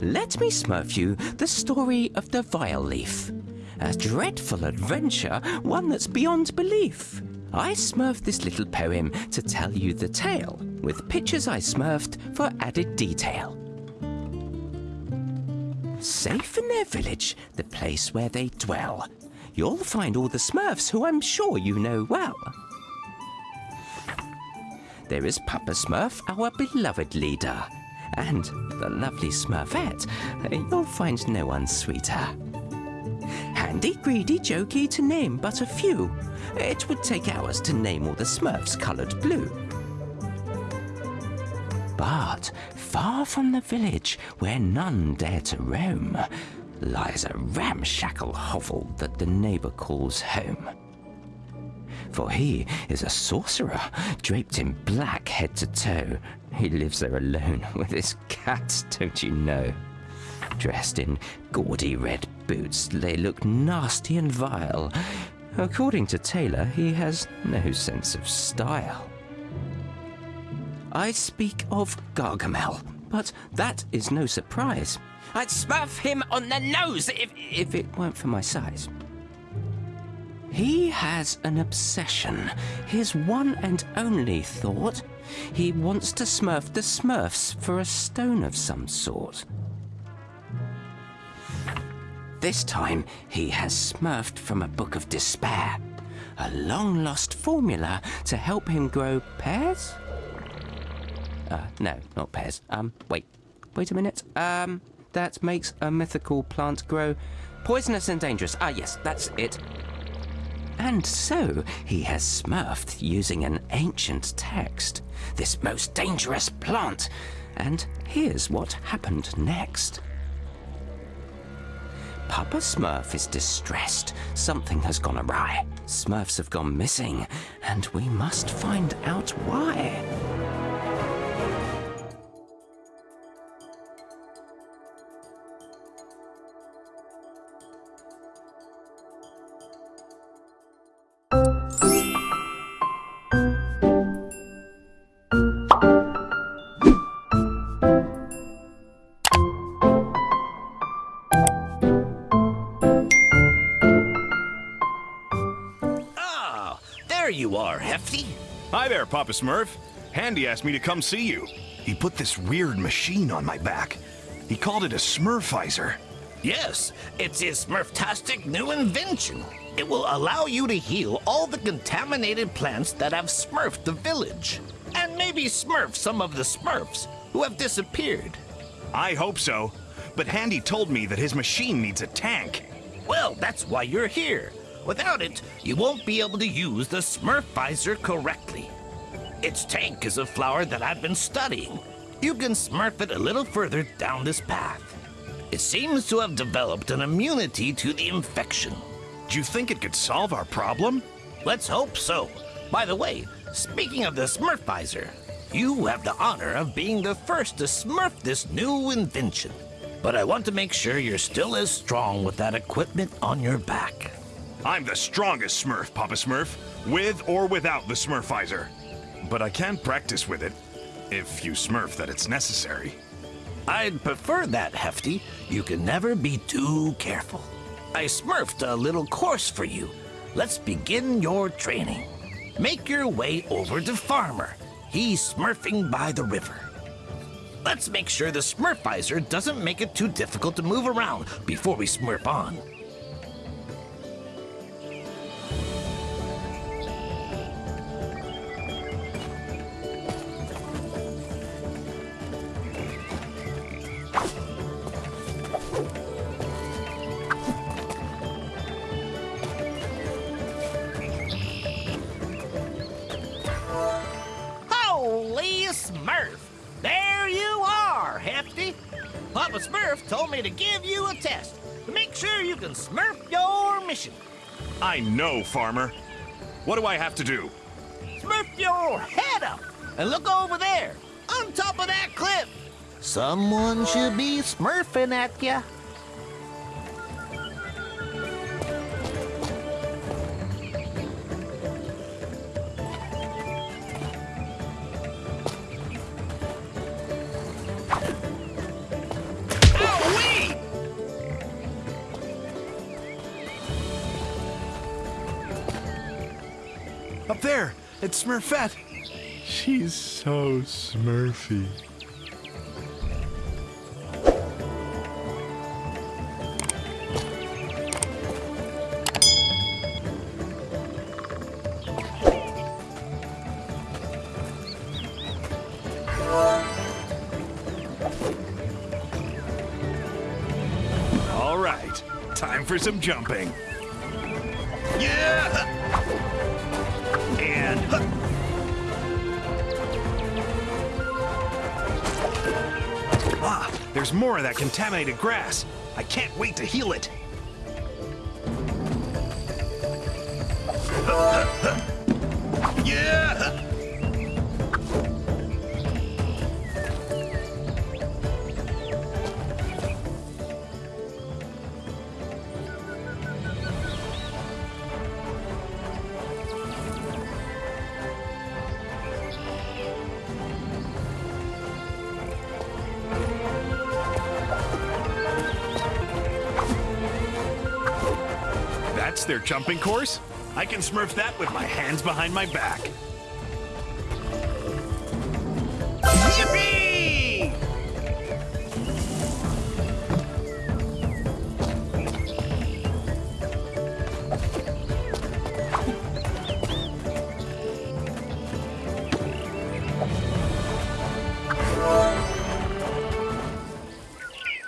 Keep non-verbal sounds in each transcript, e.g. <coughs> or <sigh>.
Let me smurf you the story of the Vileaf. A dreadful adventure, one that's beyond belief. I smurfed this little poem to tell you the tale, with pictures I smurfed for added detail. Safe in their village, the place where they dwell, you'll find all the smurfs who I'm sure you know well. There is Papa Smurf, our beloved leader, and the lovely Smurfette. You'll find no one sweeter. Handy, greedy, jokey, to name but a few. It would take hours to name all the Smurfs coloured blue. But far from the village, where none dare to roam, lies a ramshackle hovel that the neighbour calls home. For he is a sorcerer, draped in black head to toe. He lives there alone <laughs> with his cats, don't you know? Dressed in gaudy red boots, they look nasty and vile. According to Tailor, he has no sense of style. I speak of Gargamel, but that is no surprise. I'd smurf him on the nose if, if it weren't for my size. He has an obsession, his one and only thought. He wants to smurf the smurfs for a stone of some sort. This time, he has smurfed from a book of despair. A long lost formula to help him grow pears? Uh, no, not pears. Um, wait. Wait a minute. Um, that makes a mythical plant grow poisonous and dangerous. Ah, yes, that's it. And so he has smurfed using an ancient text, this most dangerous plant. And here's what happened next. Papa Smurf is distressed. Something has gone awry. Smurfs have gone missing, and we must find out why. Papa Smurf. Handy asked me to come see you. He put this weird machine on my back. He called it a Smurfizer. Yes, it's his Smurftastic new invention. It will allow you to heal all the contaminated plants that have smurfed the village. And maybe smurf some of the smurfs who have disappeared. I hope so. But Handy told me that his machine needs a tank. Well, that's why you're here. Without it, you won't be able to use the Smurfizer correctly. Its tank is a flower that I've been studying. You can smurf it a little further down this path. It seems to have developed an immunity to the infection. Do you think it could solve our problem? Let's hope so. By the way, speaking of the Smurfizer, you have the honor of being the first to smurf this new invention. But I want to make sure you're still as strong with that equipment on your back. I'm the strongest Smurf, Papa Smurf, with or without the Smurfizer. But I can practice with it, if you smurf that it's necessary. I'd prefer that, Hefty. You can never be too careful. I smurfed a little course for you. Let's begin your training. Make your way over to Farmer. He's smurfing by the river. Let's make sure the Smurfizer doesn't make it too difficult to move around before we smurf on. I know, Farmer. What do I have to do? Smurf your head up and look over there, on top of that cliff. Someone should be smurfing at ya. Smurfette. She's so smurfy. All right, time for some jumping. More of that contaminated grass. I can't wait to heal it. That's their jumping course? I can smurf that with my hands behind my back. Yippee!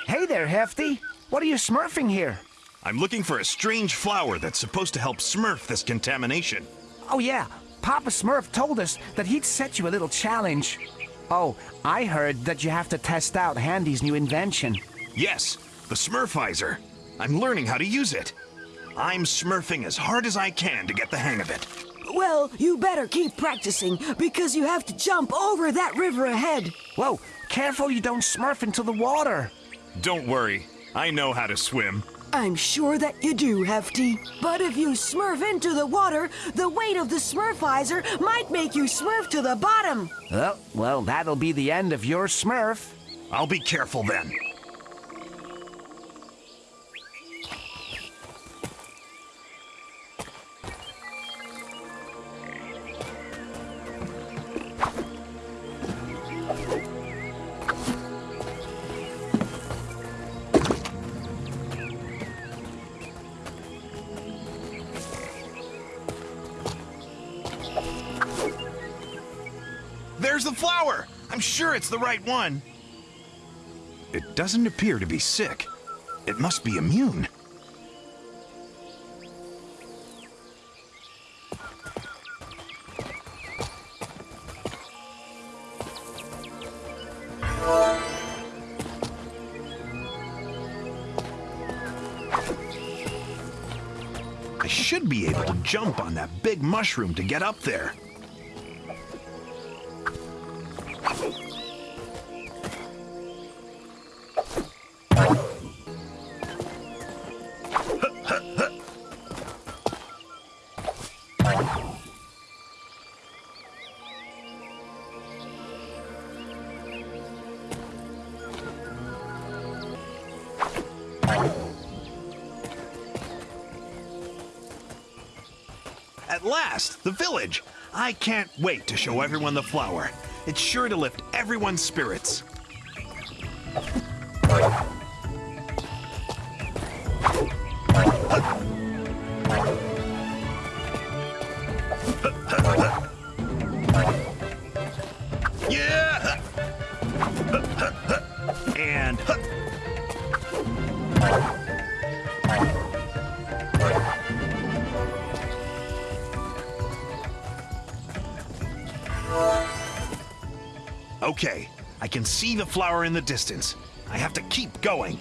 Hey there, Hefty. What are you smurfing here? I'm looking for a strange flower that's supposed to help smurf this contamination. Oh, yeah. Papa Smurf told us that he'd set you a little challenge. Oh, I heard that you have to test out Handy's new invention. Yes, the Smurfizer. I'm learning how to use it. I'm smurfing as hard as I can to get the hang of it. Well, you better keep practicing because you have to jump over that river ahead. Whoa, careful you don't smurf into the water. Don't worry, I know how to swim. I'm sure that you do, Hefty. But if you smurf into the water, the weight of the smurfizer might make you smurf to the bottom. Oh, well, that'll be the end of your smurf. I'll be careful then. The right one. It doesn't appear to be sick. It must be immune. I should be able to jump on that big mushroom to get up there. The village! I can't wait to show everyone the flower. It's sure to lift everyone's spirits. Okay, I can see the flower in the distance. I have to keep going.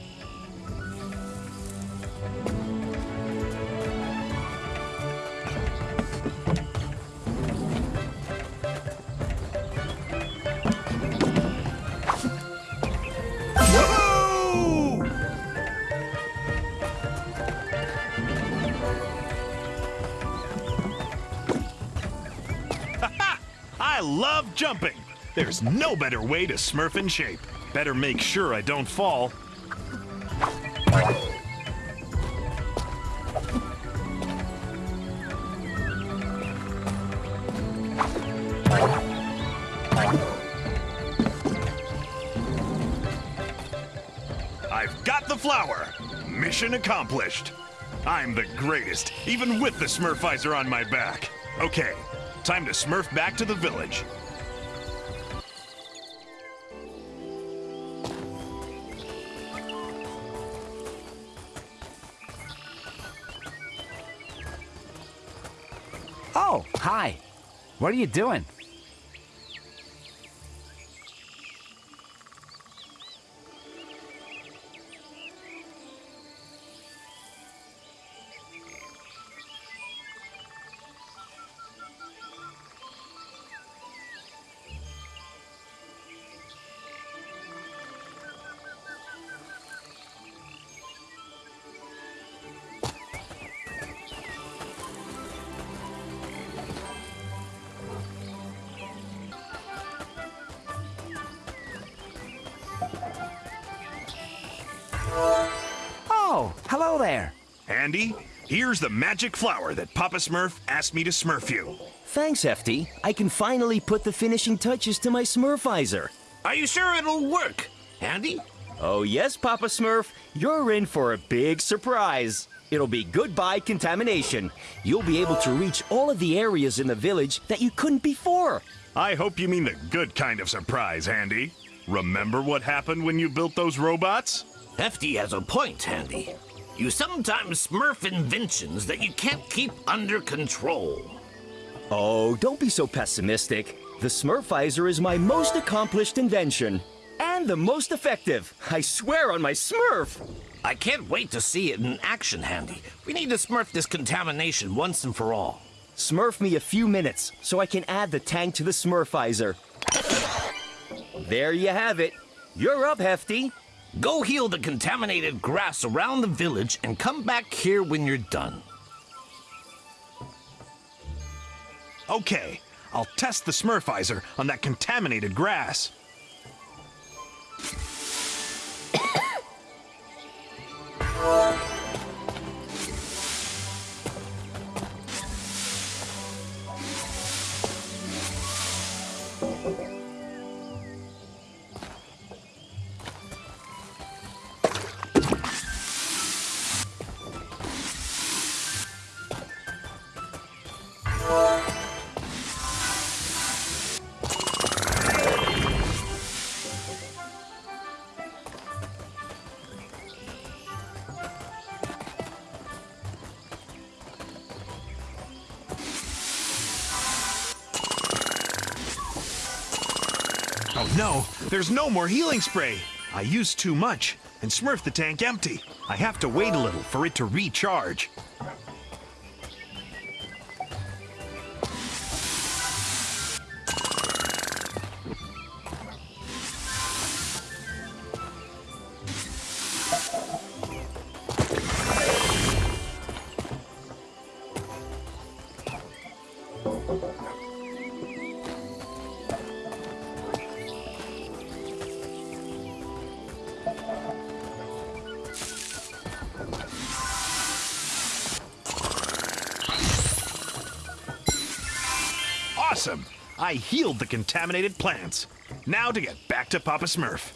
There's no better way to smurf in shape. Better make sure I don't fall. I've got the flower. Mission accomplished. I'm the greatest, even with the Smurfizer on my back. Okay, time to Smurf back to the village. Oh, hi. What are you doing? Handy, here's the magic flower that Papa Smurf asked me to smurf you. Thanks, Hefty. I can finally put the finishing touches to my Smurfizer. Are you sure it'll work, Handy? Oh, yes, Papa Smurf. You're in for a big surprise. It'll be goodbye contamination. You'll be able to reach all of the areas in the village that you couldn't before. I hope you mean the good kind of surprise, Handy. Remember what happened when you built those robots? Hefty has a point, Handy. You sometimes smurf inventions that you can't keep under control. Oh, don't be so pessimistic. The Smurfizer is my most accomplished invention. And the most effective. I swear on my Smurf. I can't wait to see it in action, Handy. We need to smurf this contamination once and for all. Smurf me a few minutes so I can add the tank to the Smurfizer. There you have it. You're up, Hefty. Go heal the contaminated grass around the village and come back here when you're done. Okay, I'll test the Smurfizer on that contaminated grass. <coughs> there's no more healing spray. I used too much and smurfed the tank empty. I have to wait a little for it to recharge. Awesome! I healed the contaminated plants. Now to get back to Papa Smurf.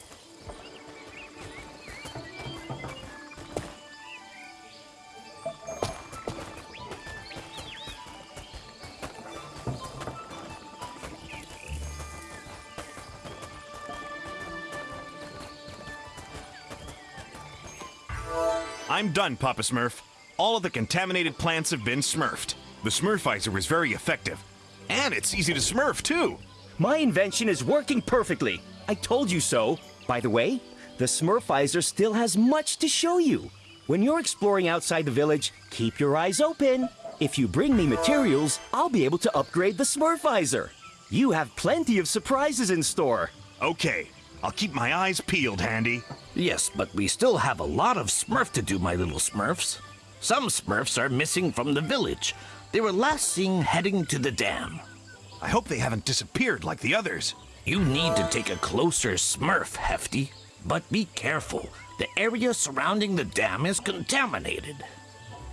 I'm done, Papa Smurf. All of the contaminated plants have been smurfed. The Smurfizer was very effective. And it's easy to smurf, too. My invention is working perfectly. I told you so. By the way, the Smurfizer still has much to show you. When you're exploring outside the village, keep your eyes open. If you bring me materials, I'll be able to upgrade the Smurfizer. You have plenty of surprises in store. Okay, I'll keep my eyes peeled, Handy. Yes, but we still have a lot of smurf to do, my little smurfs. Some smurfs are missing from the village. They were last seen heading to the dam. I hope they haven't disappeared like the others. You need to take a closer smurf, Hefty. But be careful. The area surrounding the dam is contaminated.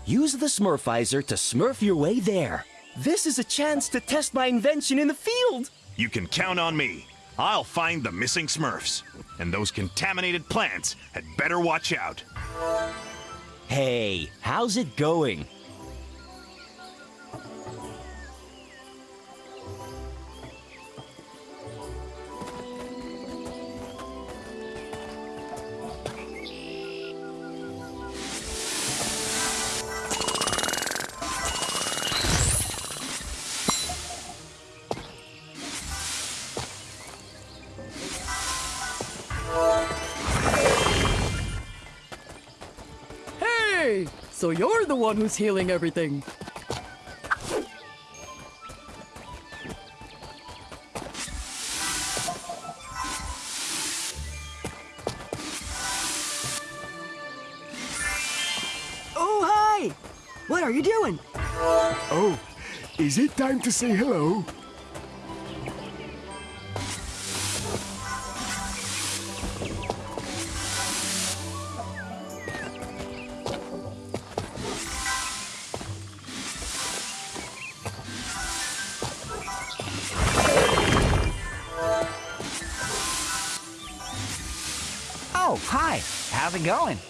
Use the Smurfizer to smurf your way there. This is a chance to test my invention in the field. You can count on me. I'll find the missing Smurfs. And those contaminated plants had better watch out. Hey, how's it going? Hey! So you're the one who's healing everything. Oh, hi! What are you doing? Oh, is it time to say hello? It going?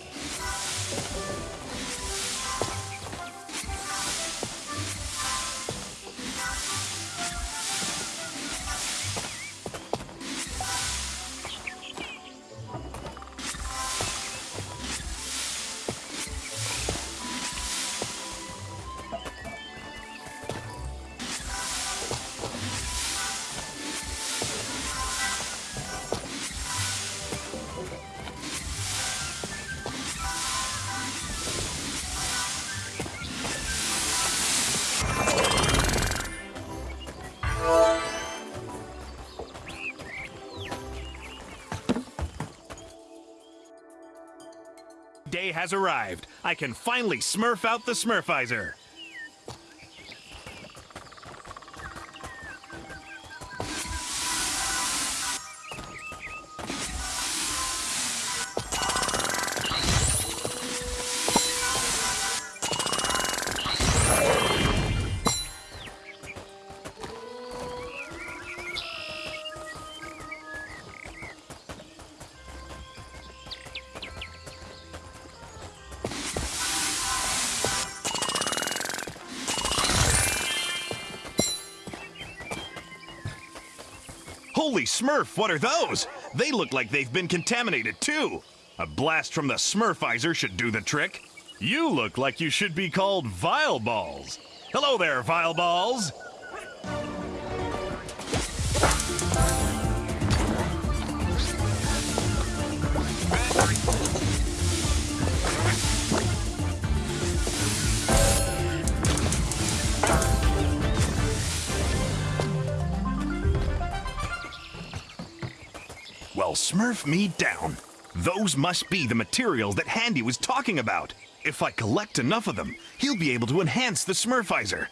Has arrived. I can finally smurf out the Smurfizer. Holy Smurf, what are those? They look like they've been contaminated too. A blast from the Smurfizer should do the trick. You look like you should be called Vile Balls. Hello there, Vile Balls. Smurf me down. Those must be the materials that Handy was talking about. If I collect enough of them, he'll be able to enhance the Smurfizer.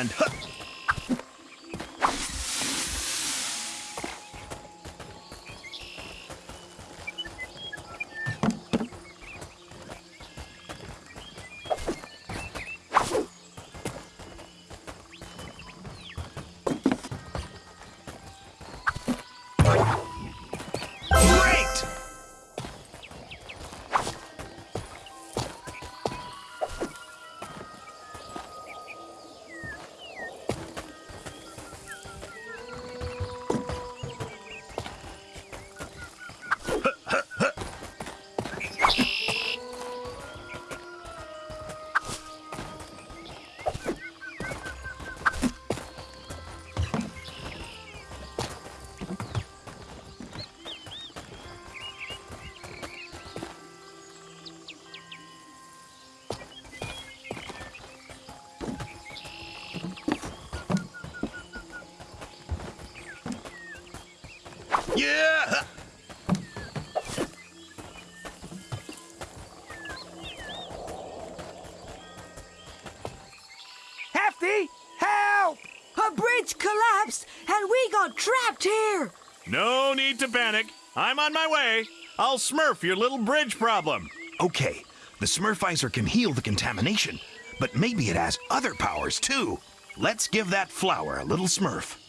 And huh, on my way. I'll smurf your little bridge problem. Okay, the Smurfizer can heal the contamination, but maybe it has other powers too. Let's give that flower a little smurf.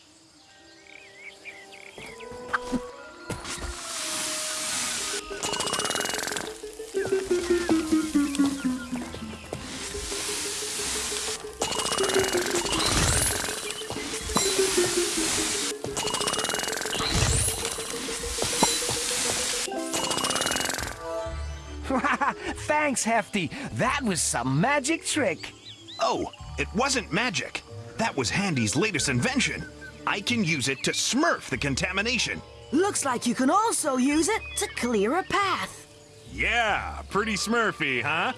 Thanks, Hefty. That was some magic trick. Oh, it wasn't magic. That was Handy's latest invention. I can use it to smurf the contamination. Looks like you can also use it to clear a path. Yeah, pretty smurfy, huh?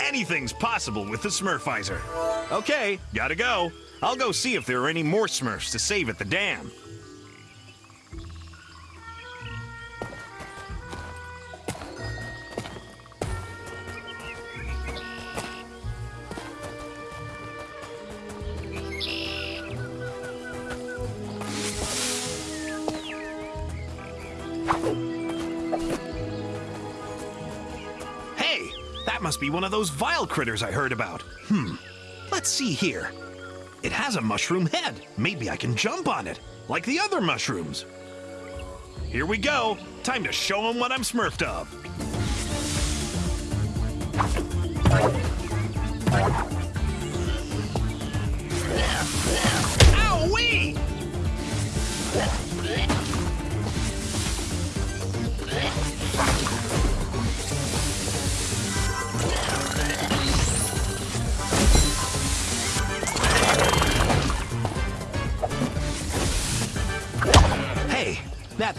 Anything's possible with the Smurfizer. Okay, gotta go. I'll go see if there are any more Smurfs to save at the dam. Must be one of those vile critters I heard about. Hmm, let's see here. It has a mushroom head. Maybe I can jump on it, like the other mushrooms. Here we go. Time to show them what I'm smurfed of. Ow-wee!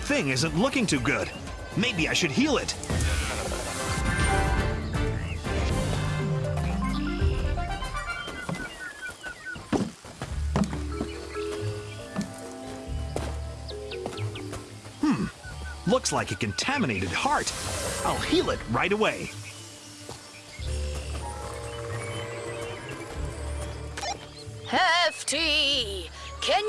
Thing isn't looking too good. Maybe I should heal it. Hmm, looks like a contaminated heart. I'll heal it right away.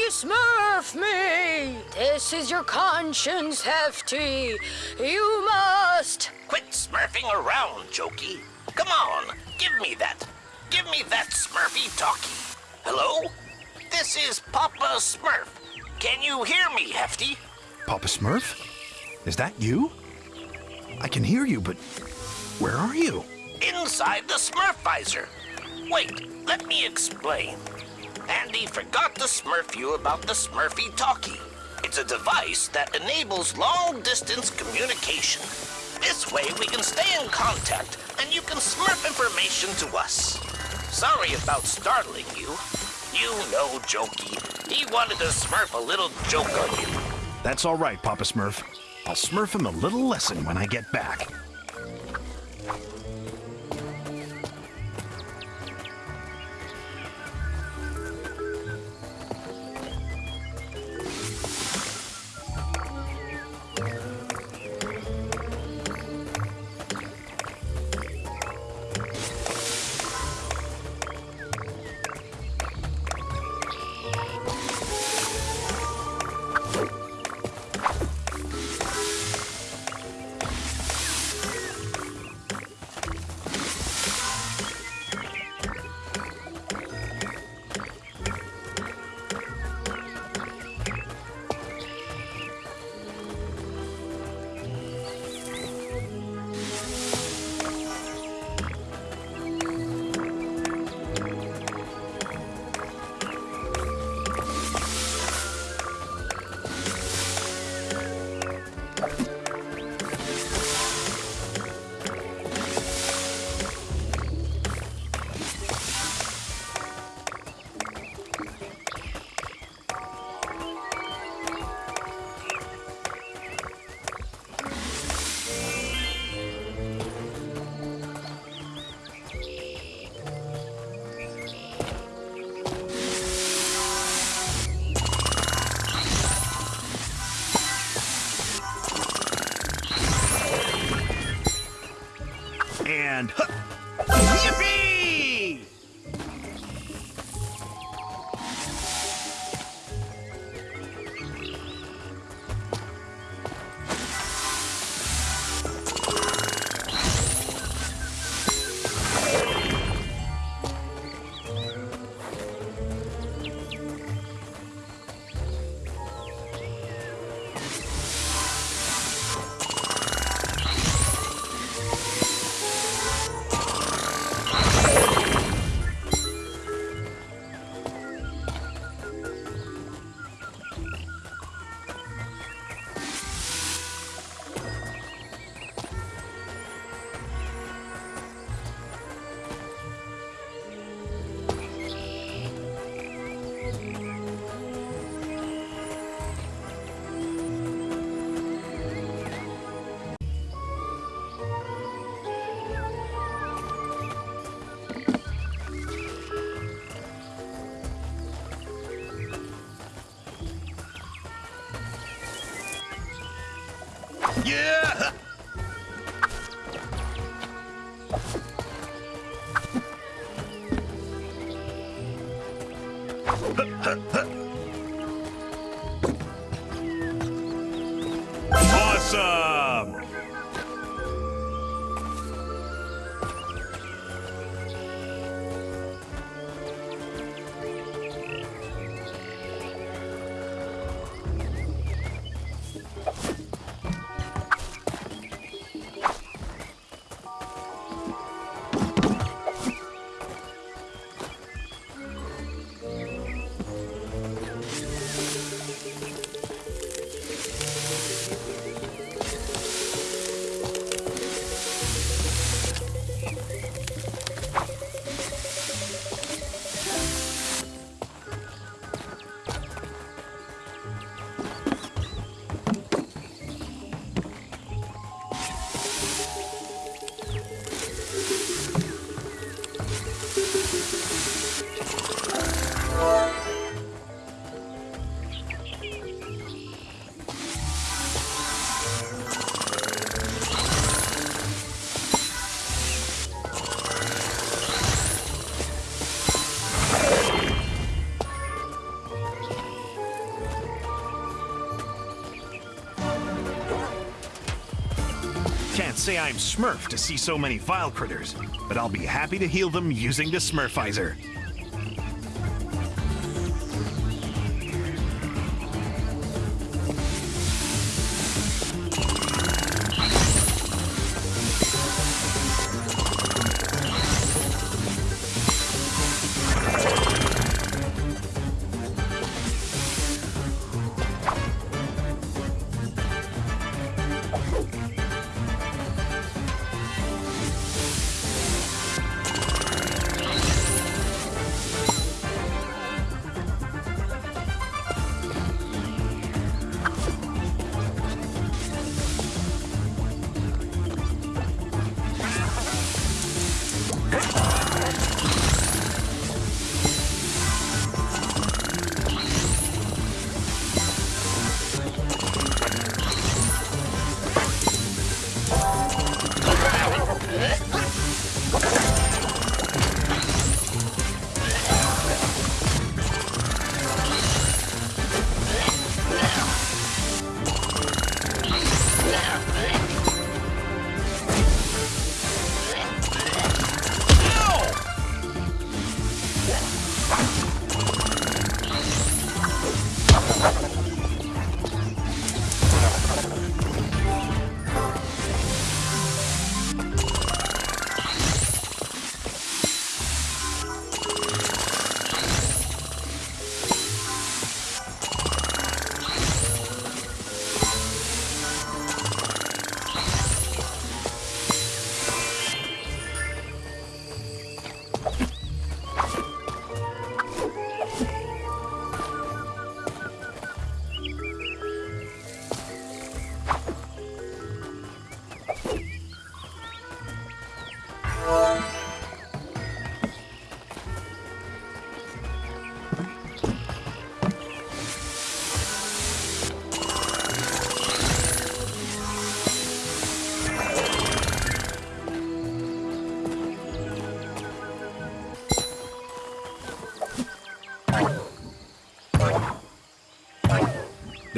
Smurf me? This is your conscience, Hefty. You must. Quit smurfing around, Jokey. Come on, give me that. Give me that Smurfy talkie. Hello? This is Papa Smurf. Can you hear me, Hefty? Papa Smurf? Is that you? I can hear you, but where are you? Inside the Smurfizer. Wait, let me explain. Forgot to smurf you about the Smurfy Talkie. It's a device that enables long-distance communication. This way we can stay in contact and you can smurf information to us. Sorry about startling you. You know Jokey. He wanted to smurf a little joke on you. That's all right, Papa Smurf. I'll smurf him a little lesson when I get back. Yeah! Awesome! <laughs> say I'm Smurf to see so many vile critters, but I'll be happy to heal them using the Smurfizer.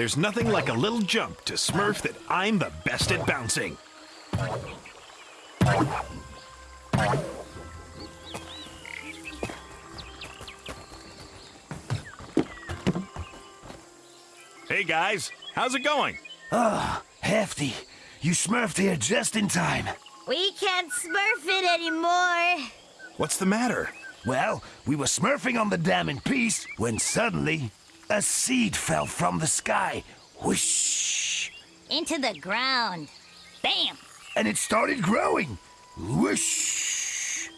There's nothing like a little jump to Smurf that I'm the best at bouncing. Hey guys, how's it going? Hefty, you smurfed here just in time. We can't smurf it anymore. What's the matter? Well, we were smurfing on the dam in peace when suddenly a seed fell from the sky. Whoosh! Into the ground. Bam! And it started growing. Whoosh!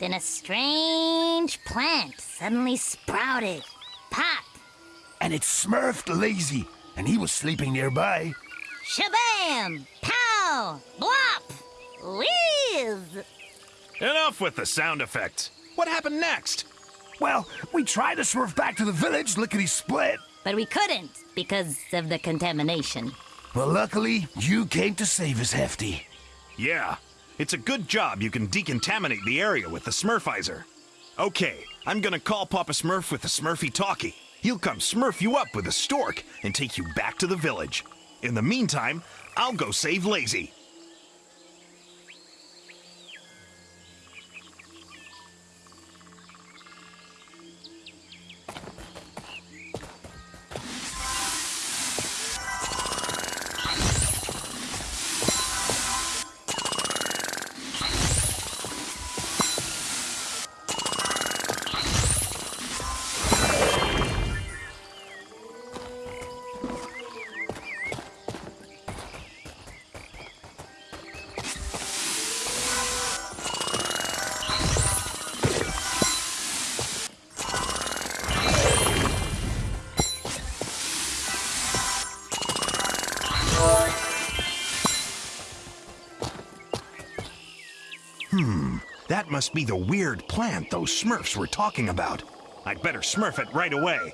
Then a strange plant suddenly sprouted. Pop! And it smurfed lazy, and he was sleeping nearby. Shabam! Pow! Blop! Whiz! Enough with the sound effects. What happened next? Well, we tried to smurf back to the village, lickety split. But we couldn't because of the contamination. Well, luckily, you came to save us, Hefty. Yeah, it's a good job you can decontaminate the area with the Smurfizer. Okay, I'm gonna call Papa Smurf with the Smurfy Talkie. He'll come smurf you up with a stork and take you back to the village. In the meantime, I'll go save Lazy. Must be the weird plant those Smurfs were talking about. I'd better smurf it right away.